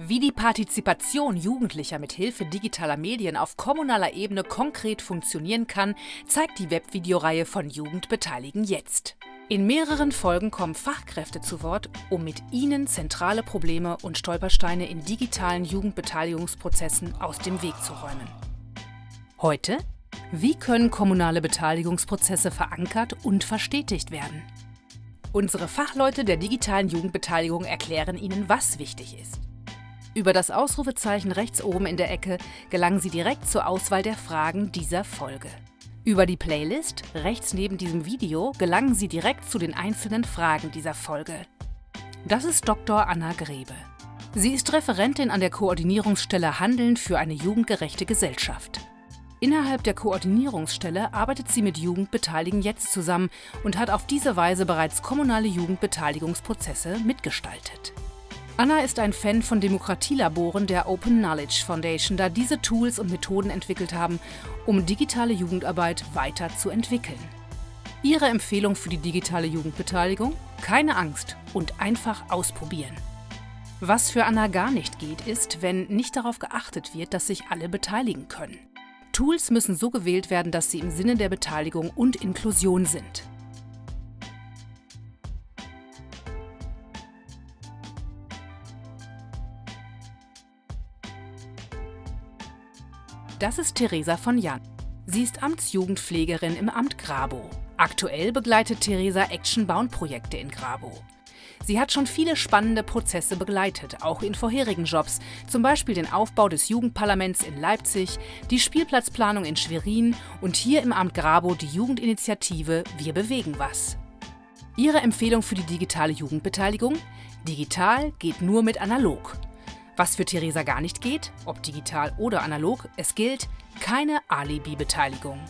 Wie die Partizipation Jugendlicher mit Hilfe digitaler Medien auf kommunaler Ebene konkret funktionieren kann, zeigt die Webvideoreihe von Jugend beteiligen jetzt. In mehreren Folgen kommen Fachkräfte zu Wort, um mit ihnen zentrale Probleme und Stolpersteine in digitalen Jugendbeteiligungsprozessen aus dem Weg zu räumen. Heute? Wie können kommunale Beteiligungsprozesse verankert und verstetigt werden? Unsere Fachleute der digitalen Jugendbeteiligung erklären Ihnen, was wichtig ist. Über das Ausrufezeichen rechts oben in der Ecke gelangen Sie direkt zur Auswahl der Fragen dieser Folge. Über die Playlist rechts neben diesem Video gelangen Sie direkt zu den einzelnen Fragen dieser Folge. Das ist Dr. Anna Grebe. Sie ist Referentin an der Koordinierungsstelle Handeln für eine jugendgerechte Gesellschaft. Innerhalb der Koordinierungsstelle arbeitet sie mit Jugendbeteiligen jetzt zusammen und hat auf diese Weise bereits kommunale Jugendbeteiligungsprozesse mitgestaltet. Anna ist ein Fan von Demokratielaboren der Open Knowledge Foundation, da diese Tools und Methoden entwickelt haben, um digitale Jugendarbeit weiterzuentwickeln. Ihre Empfehlung für die digitale Jugendbeteiligung? Keine Angst und einfach ausprobieren. Was für Anna gar nicht geht, ist, wenn nicht darauf geachtet wird, dass sich alle beteiligen können. Tools müssen so gewählt werden, dass sie im Sinne der Beteiligung und Inklusion sind. Das ist Theresa von Jan. Sie ist Amtsjugendpflegerin im Amt Grabow. Aktuell begleitet Theresa Action-Bound-Projekte in Grabow. Sie hat schon viele spannende Prozesse begleitet, auch in vorherigen Jobs, zum Beispiel den Aufbau des Jugendparlaments in Leipzig, die Spielplatzplanung in Schwerin und hier im Amt Grabow die Jugendinitiative Wir bewegen was. Ihre Empfehlung für die digitale Jugendbeteiligung? Digital geht nur mit analog. Was für Theresa gar nicht geht, ob digital oder analog, es gilt keine Alibi-Beteiligung.